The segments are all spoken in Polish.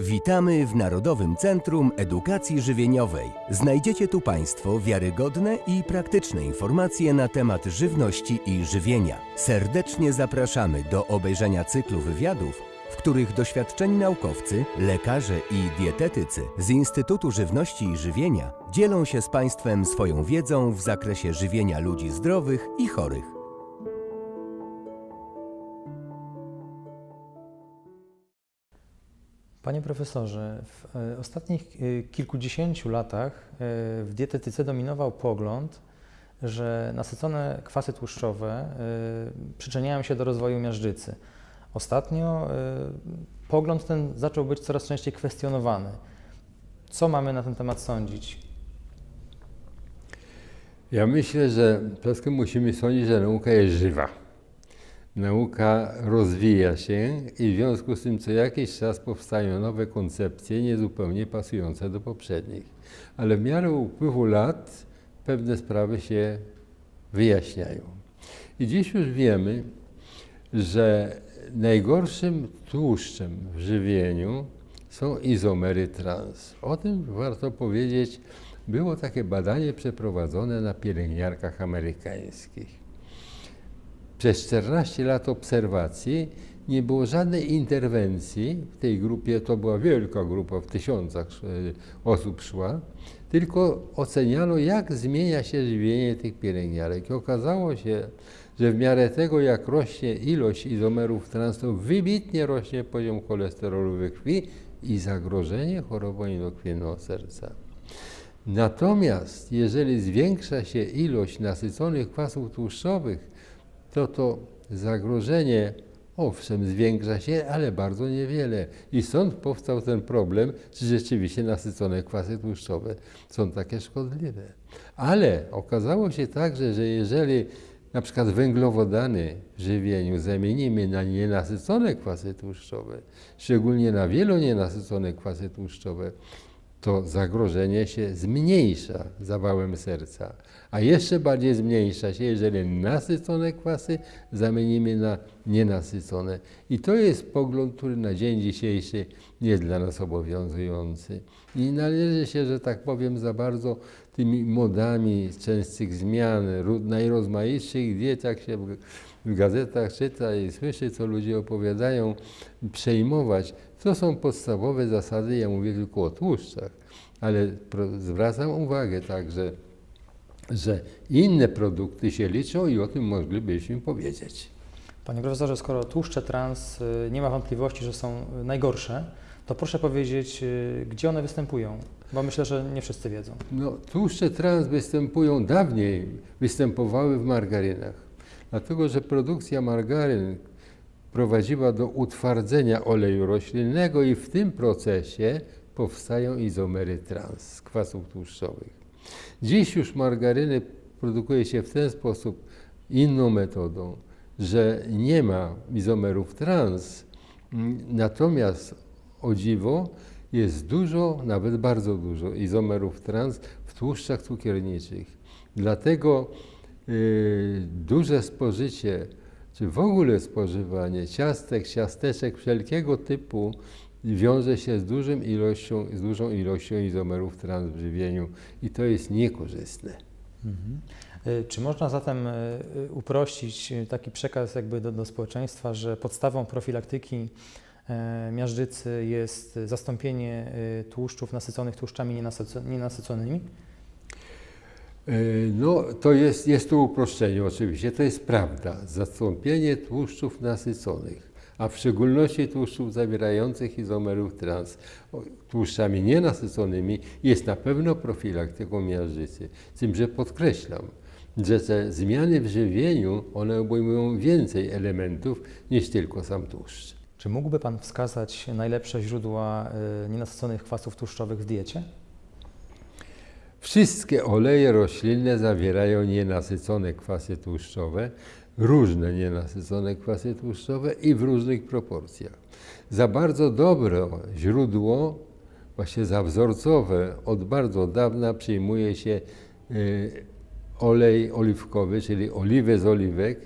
Witamy w Narodowym Centrum Edukacji Żywieniowej. Znajdziecie tu Państwo wiarygodne i praktyczne informacje na temat żywności i żywienia. Serdecznie zapraszamy do obejrzenia cyklu wywiadów, w których doświadczeni naukowcy, lekarze i dietetycy z Instytutu Żywności i Żywienia dzielą się z Państwem swoją wiedzą w zakresie żywienia ludzi zdrowych i chorych. Panie profesorze, w e, ostatnich e, kilkudziesięciu latach e, w dietetyce dominował pogląd, że nasycone kwasy tłuszczowe przyczyniają się do rozwoju miażdżycy. Ostatnio pogląd ten zaczął być coraz częściej kwestionowany. Co mamy na ten temat sądzić? Ja myślę, że przede wszystkim musimy sądzić, że nauka jest żywa nauka rozwija się i w związku z tym co jakiś czas powstają nowe koncepcje niezupełnie pasujące do poprzednich. Ale w miarę upływu lat pewne sprawy się wyjaśniają. I dziś już wiemy, że najgorszym tłuszczem w żywieniu są izomery trans. O tym warto powiedzieć. Było takie badanie przeprowadzone na pielęgniarkach amerykańskich przez 14 lat obserwacji nie było żadnej interwencji w tej grupie, to była wielka grupa, w tysiącach e, osób szła, tylko oceniano, jak zmienia się żywienie tych pielęgniarek. I okazało się, że w miarę tego, jak rośnie ilość izomerów trans, to wybitnie rośnie poziom cholesterolu we krwi i zagrożenie chorobą endokrwienną serca. Natomiast jeżeli zwiększa się ilość nasyconych kwasów tłuszczowych, to to zagrożenie owszem zwiększa się, ale bardzo niewiele. I stąd powstał ten problem, czy rzeczywiście nasycone kwasy tłuszczowe są takie szkodliwe. Ale okazało się także, że jeżeli na przykład węglowodany w żywieniu zamienimy na nienasycone kwasy tłuszczowe, szczególnie na wielonienasycone kwasy tłuszczowe, to zagrożenie się zmniejsza zawałem serca, a jeszcze bardziej zmniejsza się, jeżeli nasycone kwasy zamienimy na nienasycone. I to jest pogląd, który na dzień dzisiejszy jest dla nas obowiązujący. I należy się, że tak powiem, za bardzo tymi modami częstych zmian, najrozmaitszych diet, jak się w gazetach czyta i słyszy, co ludzie opowiadają, przejmować. To są podstawowe zasady, ja mówię tylko o tłuszczach, ale zwracam uwagę także, że inne produkty się liczą i o tym moglibyśmy powiedzieć. Panie profesorze, skoro tłuszcze trans y, nie ma wątpliwości, że są najgorsze, to proszę powiedzieć, y, gdzie one występują? Bo myślę, że nie wszyscy wiedzą. No, tłuszcze trans występują dawniej, występowały w margarynach. Dlatego, że produkcja margaryn prowadziła do utwardzenia oleju roślinnego i w tym procesie powstają izomery trans z kwasów tłuszczowych. Dziś już margaryny produkuje się w ten sposób inną metodą, że nie ma izomerów trans, natomiast o dziwo jest dużo, nawet bardzo dużo izomerów trans w tłuszczach cukierniczych. Dlatego yy, duże spożycie, czy w ogóle spożywanie ciastek, ciasteczek wszelkiego typu wiąże się z, dużym ilością, z dużą ilością izomerów trans w żywieniu i to jest niekorzystne. Mhm. E, czy można zatem e, uprościć taki przekaz jakby do, do społeczeństwa, że podstawą profilaktyki miażdżycy jest zastąpienie tłuszczów nasyconych tłuszczami nienasyconymi? No, to jest, jest to uproszczenie oczywiście, to jest prawda. Zastąpienie tłuszczów nasyconych a w szczególności tłuszczów zawierających izomerów trans tłuszczami nienasyconymi jest na pewno profilaktyką miażdżycy. Z tym, że podkreślam, że te zmiany w żywieniu, one obejmują więcej elementów niż tylko sam tłuszcz. Czy mógłby Pan wskazać najlepsze źródła y, nienasyconych kwasów tłuszczowych w diecie? Wszystkie oleje roślinne zawierają nienasycone kwasy tłuszczowe, różne nienasycone kwasy tłuszczowe i w różnych proporcjach. Za bardzo dobre źródło, właśnie za wzorcowe, od bardzo dawna przyjmuje się y, olej oliwkowy, czyli oliwę z oliwek,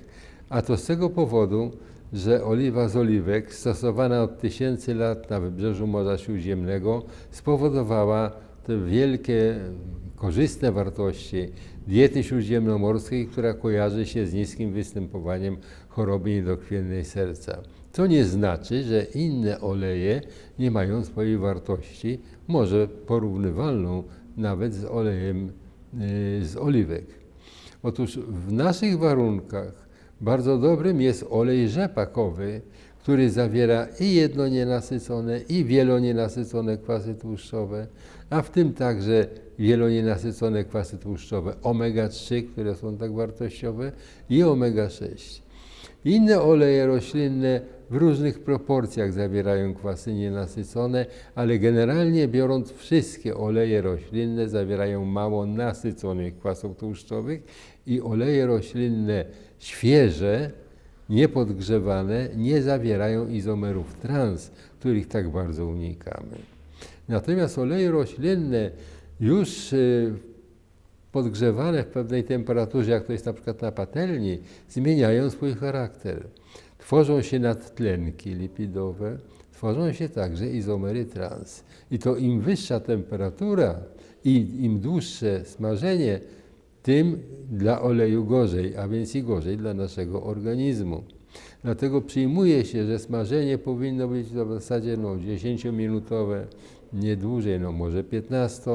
A to z tego powodu, że oliwa z oliwek stosowana od tysięcy lat na wybrzeżu Morza Śródziemnego spowodowała te wielkie, korzystne wartości diety śródziemnomorskiej, która kojarzy się z niskim występowaniem choroby niedokrwiennej serca. To nie znaczy, że inne oleje nie mają swojej wartości, może porównywalną nawet z olejem y, z oliwek. Otóż w naszych warunkach bardzo dobrym jest olej rzepakowy, który zawiera i jednonienasycone, i wielonienasycone kwasy tłuszczowe, a w tym także wielonienasycone kwasy tłuszczowe omega-3, które są tak wartościowe, i omega-6. Inne oleje roślinne w różnych proporcjach zawierają kwasy nienasycone, ale generalnie biorąc wszystkie oleje roślinne zawierają mało nasyconych kwasów tłuszczowych i oleje roślinne świeże, niepodgrzewane nie zawierają izomerów trans, których tak bardzo unikamy. Natomiast oleje roślinne już y, podgrzewane w pewnej temperaturze, jak to jest na przykład na patelni, zmieniają swój charakter. Tworzą się nadtlenki lipidowe, tworzą się także izomery trans. I to im wyższa temperatura i im dłuższe smażenie, tym dla oleju gorzej, a więc i gorzej dla naszego organizmu. Dlatego przyjmuje się, że smażenie powinno być w zasadzie no, 10-minutowe, nie dłużej, no może 15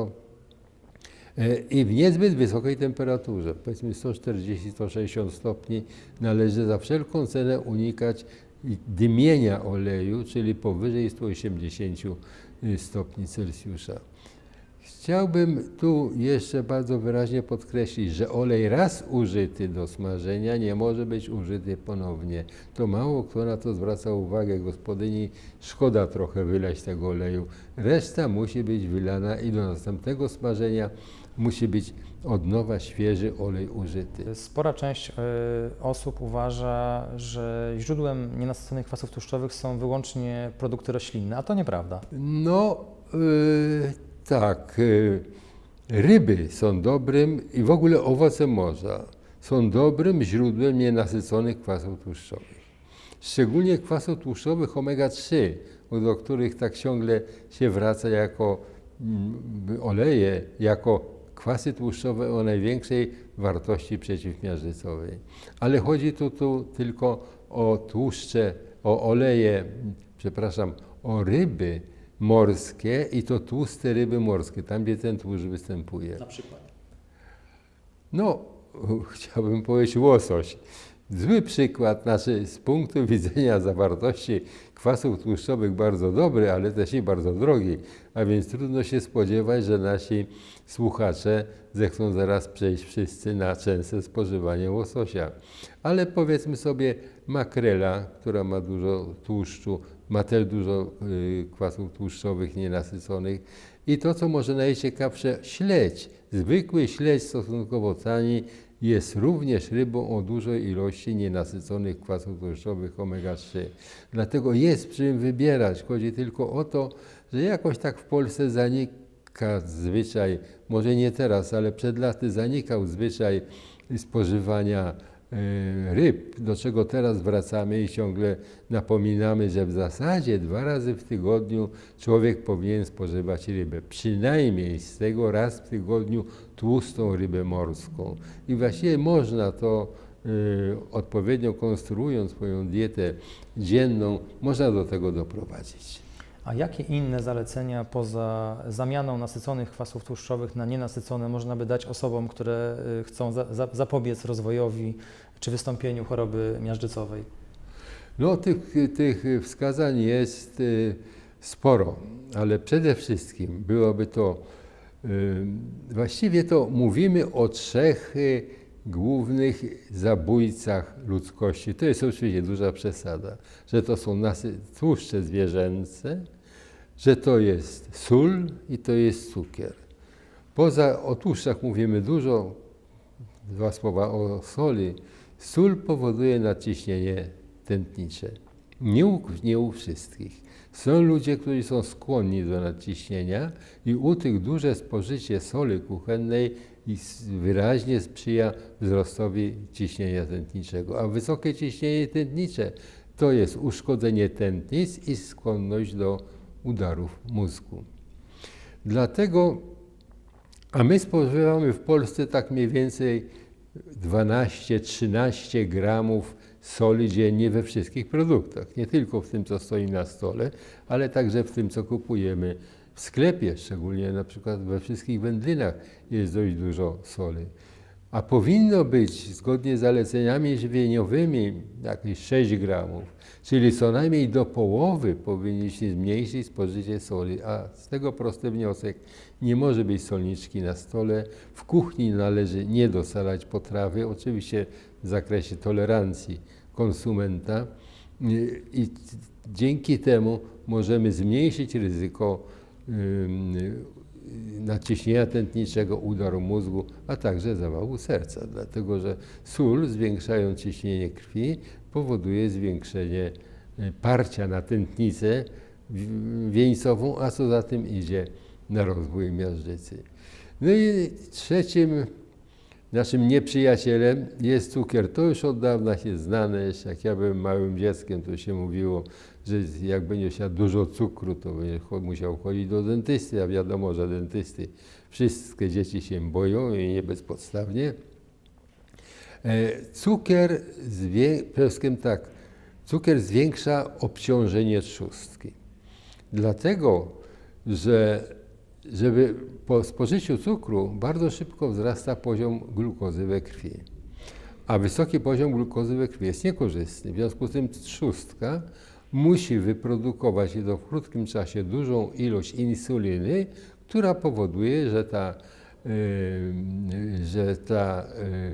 E, i w niezbyt wysokiej temperaturze, powiedzmy 140-160 stopni, należy za wszelką cenę unikać dymienia oleju, czyli powyżej 180 y, stopni Celsjusza. Chciałbym tu jeszcze bardzo wyraźnie podkreślić, że olej raz użyty do smażenia nie może być użyty ponownie. To mało kto na to zwraca uwagę. Gospodyni szkoda trochę wylać tego oleju. Reszta musi być wylana i do następnego smażenia musi być od nowa świeży olej użyty. Spora część y, osób uważa, że źródłem nienasyconych kwasów tłuszczowych są wyłącznie produkty roślinne, a to nieprawda. No yy, tak, yy, ryby są dobrym i w ogóle owoce morza są dobrym źródłem nienasyconych kwasów tłuszczowych. Szczególnie kwasów tłuszczowych omega-3, do których tak ciągle się wraca jako mm, oleje, jako kwasy tłuszczowe o największej wartości przeciwmiażdżycowej. Ale chodzi tu, tu tylko o tłuszcze, o oleje, przepraszam, o ryby morskie i to tłuste ryby morskie, tam gdzie ten tłuszcz występuje. Na przykład? No, chciałbym powiedzieć łosoś. Zły przykład, znaczy z punktu widzenia zawartości kwasów tłuszczowych bardzo dobry, ale też i bardzo drogi, a więc trudno się spodziewać, że nasi słuchacze zechcą zaraz przejść wszyscy na częste spożywanie łososia. Ale powiedzmy sobie makrela, która ma dużo tłuszczu, ma też dużo y, kwasów tłuszczowych nienasyconych i to, co może najciekawsze, śledź. Zwykły śledź stosunkowo tani jest również rybą o dużej ilości nienasyconych kwasów tłuszczowych omega-3. Dlatego jest czym wybierać. Chodzi tylko o to, że jakoś tak w Polsce zanika zwyczaj, może nie teraz, ale przed laty zanikał zwyczaj spożywania ryb, do czego teraz wracamy i ciągle napominamy, że w zasadzie dwa razy w tygodniu człowiek powinien spożywać rybę. Przynajmniej z tego raz w tygodniu tłustą rybę morską. I właściwie można to y, odpowiednio konstruując swoją dietę dzienną, można do tego doprowadzić. A jakie inne zalecenia poza zamianą nasyconych kwasów tłuszczowych na nienasycone można by dać osobom, które y, chcą za, za, zapobiec rozwojowi czy wystąpieniu choroby miażdżycowej? No, tych, tych wskazań jest y, sporo, ale przede wszystkim byłoby to, y, właściwie to mówimy o trzech głównych zabójcach ludzkości. To jest oczywiście duża przesada, że to są tłuszcze zwierzęce, że to jest sól i to jest cukier. Poza o tłuszczach mówimy dużo, dwa słowa o soli. Sól powoduje nadciśnienie tętnicze. Nie u, nie u wszystkich. Są ludzie, którzy są skłonni do nadciśnienia i u tych duże spożycie soli kuchennej wyraźnie sprzyja wzrostowi ciśnienia tętniczego. A wysokie ciśnienie tętnicze to jest uszkodzenie tętnic i skłonność do udarów mózgu. Dlatego, a my spożywamy w Polsce tak mniej więcej 12-13 gramów soli dziennie we wszystkich produktach. Nie tylko w tym, co stoi na stole, ale także w tym, co kupujemy w sklepie, szczególnie na przykład we wszystkich wędlinach jest dość dużo soli. A powinno być, zgodnie z zaleceniami żywieniowymi, jakieś 6 gramów, czyli co najmniej do połowy powinniśmy zmniejszyć spożycie soli. A z tego prosty wniosek, nie może być solniczki na stole. W kuchni należy nie dosalać potrawy, oczywiście w zakresie tolerancji konsumenta i dzięki temu możemy zmniejszyć ryzyko nadciśnienia tętniczego, udaru mózgu, a także zawału serca, dlatego że sól, zwiększając ciśnienie krwi, powoduje zwiększenie y, parcia na tętnicę wieńcową, a co za tym idzie na rozwój miażdżycy. No i trzecim naszym nieprzyjacielem jest cukier. To już od dawna się znane. Jak ja byłem małym dzieckiem, to się mówiło, że jak będzie siadł dużo cukru, to będzie musiał chodzić do dentysty, a wiadomo, że dentysty wszystkie dzieci się boją i nie bezpodstawnie. E, Cukier, przede tak, cukier zwiększa obciążenie trzustki. Dlatego, że żeby po spożyciu cukru bardzo szybko wzrasta poziom glukozy we krwi. A wysoki poziom glukozy we krwi jest niekorzystny. W związku z tym trzustka musi wyprodukować w krótkim czasie dużą ilość insuliny, która powoduje, że ta, że, ta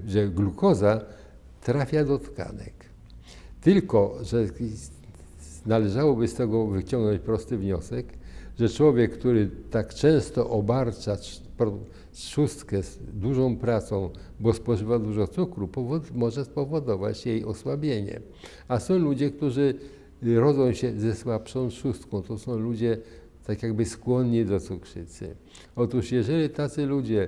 yy, że glukoza trafia do tkanek. Tylko, że należałoby z tego wyciągnąć prosty wniosek, że człowiek, który tak często obarcza trzustkę z dużą pracą, bo spożywa dużo cukru, może spowodować jej osłabienie. A są ludzie, którzy rodzą się ze słabszą trzustką. To są ludzie tak jakby skłonni do cukrzycy. Otóż jeżeli tacy ludzie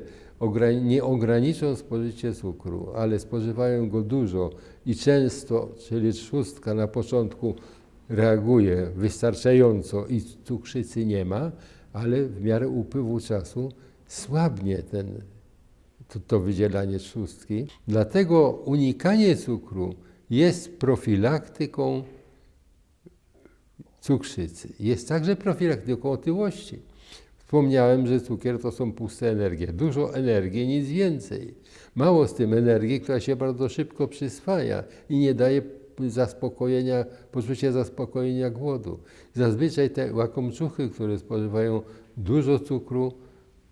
nie ograniczą spożycie cukru, ale spożywają go dużo i często, czyli trzustka na początku reaguje wystarczająco i cukrzycy nie ma, ale w miarę upływu czasu słabnie ten, to, to wydzielanie trzustki. Dlatego unikanie cukru jest profilaktyką cukrzycy. Jest także profilaktyką otyłości. Wspomniałem, że cukier to są puste energie. Dużo energii, nic więcej. Mało z tym energii, która się bardzo szybko przyswaja i nie daje zaspokojenia, poczucia zaspokojenia głodu. Zazwyczaj te łakomczuchy, które spożywają dużo cukru,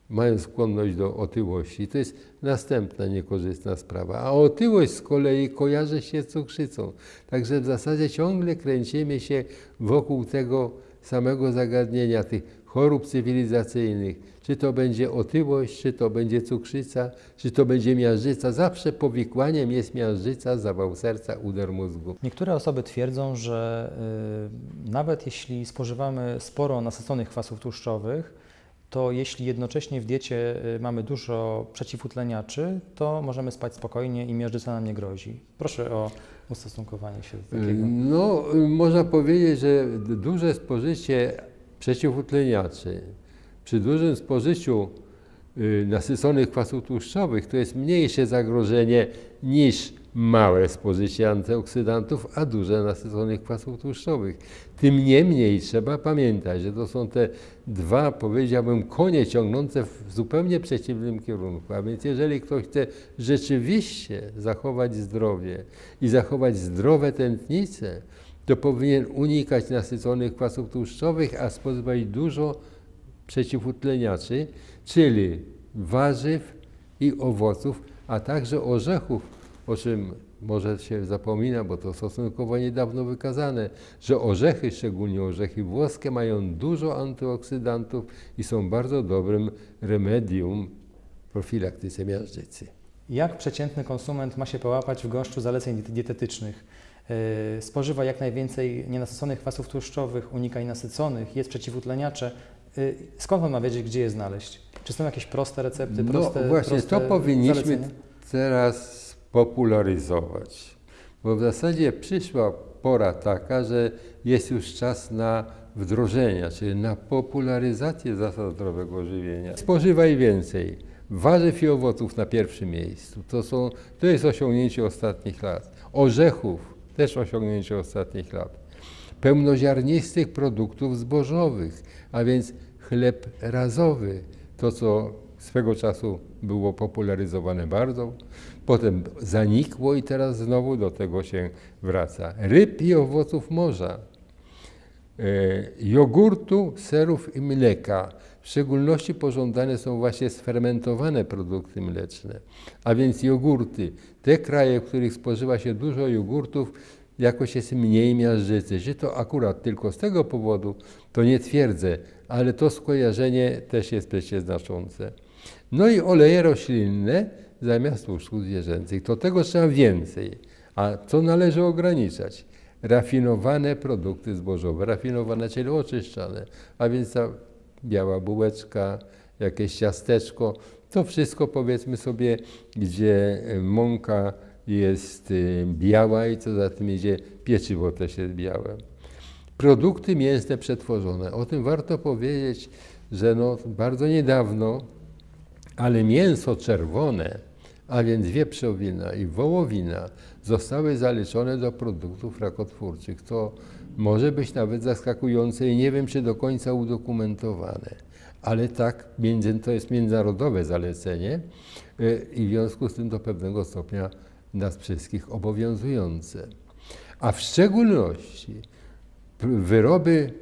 mają skłonność do otyłości. To jest następna niekorzystna sprawa. A otyłość z kolei kojarzy się z cukrzycą. Także w zasadzie ciągle kręcimy się wokół tego samego zagadnienia, tych chorób cywilizacyjnych. Czy to będzie otyłość, czy to będzie cukrzyca, czy to będzie miażdżyca. Zawsze powikłaniem jest miażdżyca, zawał serca, udar mózgu. Niektóre osoby twierdzą, że y, nawet jeśli spożywamy sporo nasyconych kwasów tłuszczowych, to jeśli jednocześnie w diecie y, mamy dużo przeciwutleniaczy, to możemy spać spokojnie i miażdżyca nam nie grozi. Proszę o ustosunkowanie się do takiego. No, y, można powiedzieć, że duże spożycie przeciwutleniaczy przy dużym spożyciu y, nasyconych kwasów tłuszczowych to jest mniejsze zagrożenie niż małe spożycie antyoksydantów, a duże nasyconych kwasów tłuszczowych. Tym niemniej trzeba pamiętać, że to są te dwa, powiedziałbym, konie ciągnące w zupełnie przeciwnym kierunku. A więc jeżeli ktoś chce rzeczywiście zachować zdrowie i zachować zdrowe tętnice, to powinien unikać nasyconych kwasów tłuszczowych, a spożywać dużo przeciwutleniaczy, czyli warzyw i owoców, a także orzechów, o czym może się zapomina, bo to stosunkowo niedawno wykazane, że orzechy, szczególnie orzechy włoskie, mają dużo antyoksydantów i są bardzo dobrym remedium w profilaktyce miażdżycy. Jak przeciętny konsument ma się połapać w gąszczu zaleceń diet- dietetycznych? Yy, Spożywa jak najwięcej nienasyconych kwasów tłuszczowych, unikaj nasyconych, jest przeciwutleniacze. Y, Skąd on ma wiedzieć, gdzie je znaleźć? Czy są jakieś proste recepty, proste no właśnie, proste to powinniśmy zalecenia? teraz popularyzować, bo w zasadzie przyszła pora taka, że jest już czas na wdrożenia, czyli na popularyzację zasad zdrowego żywienia. Spożywaj więcej. Warzyw i owoców na pierwszym miejscu. To, są, to jest osiągnięcie ostatnich lat. Orzechów też osiągnięcie ostatnich lat. Pełnoziarnistych produktów zbożowych, a więc chleb razowy, to co swego czasu było popularyzowane bardzo, potem zanikło i teraz znowu do tego się wraca. Ryb i owoców morza, e, jogurtu, serów i mleka. W szczególności pożądane są właśnie sfermentowane produkty mleczne, a więc jogurty. Te kraje, w których spożywa się dużo jogurtów, jakoś jest mniej miażdżycy. Czy to akurat tylko z tego powodu, to nie twierdzę, ale to skojarzenie też jest przecież znaczące. No i oleje roślinne zamiast tłuszczów zwierzęcych. To tego trzeba więcej. A co należy ograniczać? Rafinowane produkty zbożowe, rafinowane, czyli oczyszczane, a więc ta biała bułeczka, jakieś ciasteczko, to wszystko powiedzmy sobie, gdzie mąka jest y, biała i co za tym idzie, pieczywo też jest białe. Produkty mięsne przetworzone. O tym warto powiedzieć, że no bardzo niedawno, ale mięso czerwone, a więc wieprzowina i wołowina zostały zaliczone do produktów rakotwórczych. To może być nawet zaskakujące i nie wiem, czy do końca udokumentowane. Ale tak, to jest międzynarodowe zalecenie y, i w związku z tym do pewnego stopnia nas wszystkich obowiązujące. A w szczególności wyroby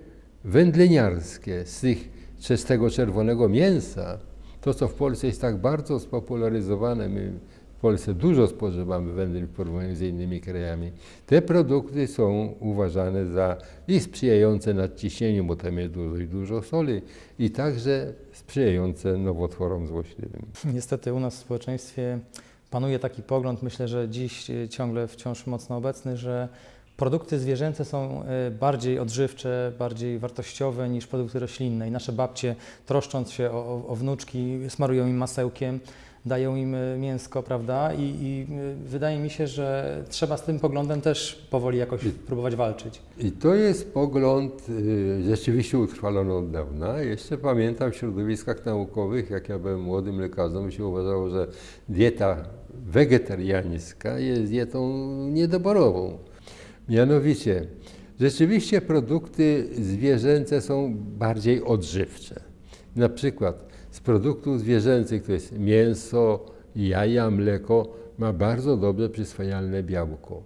wędleniarskie z, tych, z tego czerwonego mięsa, to co w Polsce jest tak bardzo spopularyzowane, my w Polsce dużo spożywamy wędlin w porównaniu z innymi krajami, te produkty są uważane za i sprzyjające nadciśnieniu, bo tam jest dużo, dużo soli, i także sprzyjające nowotworom złośliwym. Niestety u nas w społeczeństwie panuje taki pogląd, myślę, że dziś ciągle wciąż mocno obecny, że produkty zwierzęce są e, bardziej odżywcze, bardziej wartościowe niż produkty roślinne. I nasze babcie, troszcząc się o, o wnuczki, smarują im masełkiem, dają im e, mięsko, prawda? I, I wydaje mi się, że trzeba z tym poglądem też powoli jakoś próbować walczyć. I to jest pogląd y, rzeczywiście utrwalony od dawna. Jeszcze pamiętam w środowiskach naukowych, jak ja byłem młodym lekarzem, się uważało, że dieta wegetariańska jest dietą niedoborową. Mianowicie, rzeczywiście produkty zwierzęce są bardziej odżywcze. Na przykład z produktów zwierzęcych, to jest mięso, jaja, mleko, ma bardzo dobrze przyswajalne białko.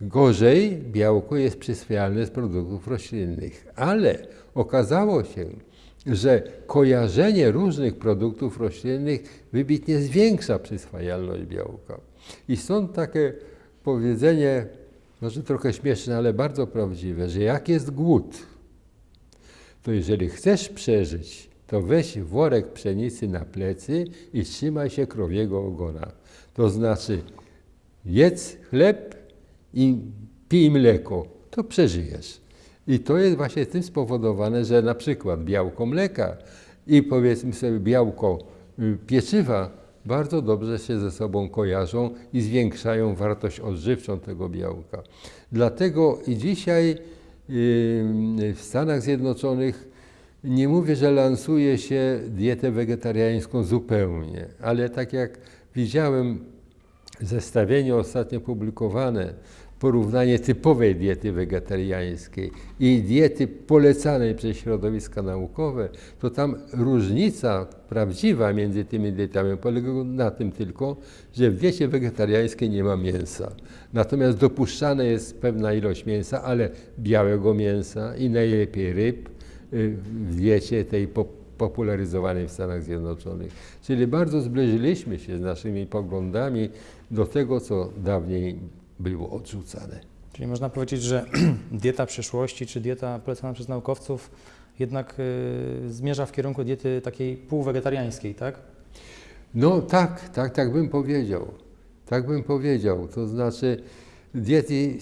Gorzej białko jest przyswajalne z produktów roślinnych, ale okazało się, że kojarzenie różnych produktów roślinnych wybitnie zwiększa przyswajalność białka. I stąd takie powiedzenie, może trochę śmieszne, ale bardzo prawdziwe, że jak jest głód, to jeżeli chcesz przeżyć, to weź worek pszenicy na plecy i trzymaj się krowiego ogona. To znaczy jedz chleb i pij mleko, to przeżyjesz. I to jest właśnie tym spowodowane, że na przykład białko mleka i powiedzmy sobie białko y, pieczywa bardzo dobrze się ze sobą kojarzą i zwiększają wartość odżywczą tego białka. Dlatego i dzisiaj y, w Stanach Zjednoczonych nie mówię, że lansuje się dietę wegetariańską zupełnie, ale tak jak widziałem zestawienie ostatnio publikowane porównanie typowej diety wegetariańskiej i diety polecanej przez środowiska naukowe, to tam różnica prawdziwa między tymi dietami polega na tym tylko, że w diecie wegetariańskiej nie ma mięsa. Natomiast dopuszczana jest pewna ilość mięsa, ale białego mięsa i najlepiej ryb y, w diecie tej popularyzowanej w Stanach Zjednoczonych. Czyli bardzo zbliżyliśmy się z naszymi poglądami do tego, co dawniej było odrzucane. Czyli można powiedzieć, że dieta przyszłości, czy dieta polecana przez naukowców jednak y, zmierza w kierunku diety takiej półwegetariańskiej, tak? No tak, tak, tak bym powiedział. Tak bym powiedział. To znaczy diety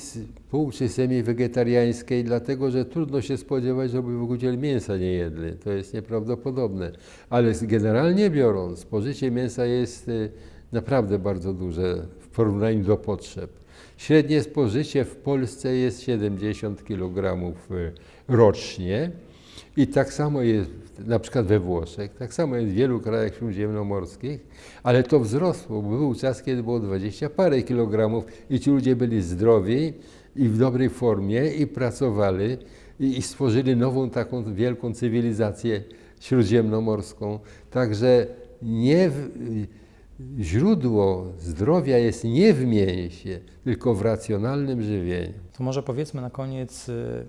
pół czy semi-wegetariańskiej, dlatego że trudno się spodziewać, żeby w ogóle mięsa nie jedli. To jest nieprawdopodobne. Ale generalnie biorąc, spożycie mięsa jest y, naprawdę bardzo duże w porównaniu do potrzeb. Średnie spożycie w Polsce jest 70 kg rocznie. I tak samo jest na przykład we Włoszech, tak samo jest w wielu krajach śródziemnomorskich, ale to wzrosło, był czas, kiedy było 20 parę kilogramów i ci ludzie byli zdrowi i w dobrej formie i pracowali i, i stworzyli nową taką wielką cywilizację śródziemnomorską. Także nie w, źródło zdrowia jest nie w mięsie, tylko w racjonalnym żywieniu. To może powiedzmy na koniec, y,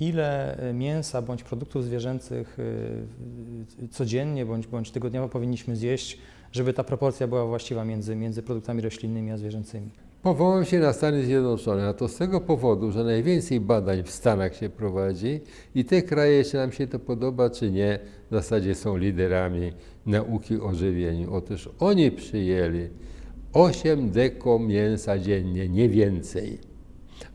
ile y, mięsa bądź produktów zwierzęcych y, codziennie bądź, bądź tygodniowo powinniśmy zjeść, żeby ta proporcja była właściwa między, między produktami roślinnymi a zwierzęcymi. Powołam się na Stany Zjednoczone, a to z tego powodu, że najwięcej badań w Stanach się prowadzi i te kraje, czy nam się to podoba, czy nie, w zasadzie są liderami nauki o żywieniu. Otóż oni przyjęli 8 deko mięsa dziennie, nie więcej.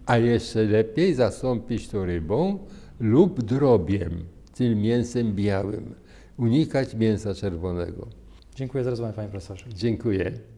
A jeszcze lepiej zastąpić to rybą lub drobiem, czyli mięsem białym. Unikać mięsa czerwonego. Dziękuję za rozmowę, panie profesorze. Dziękuję.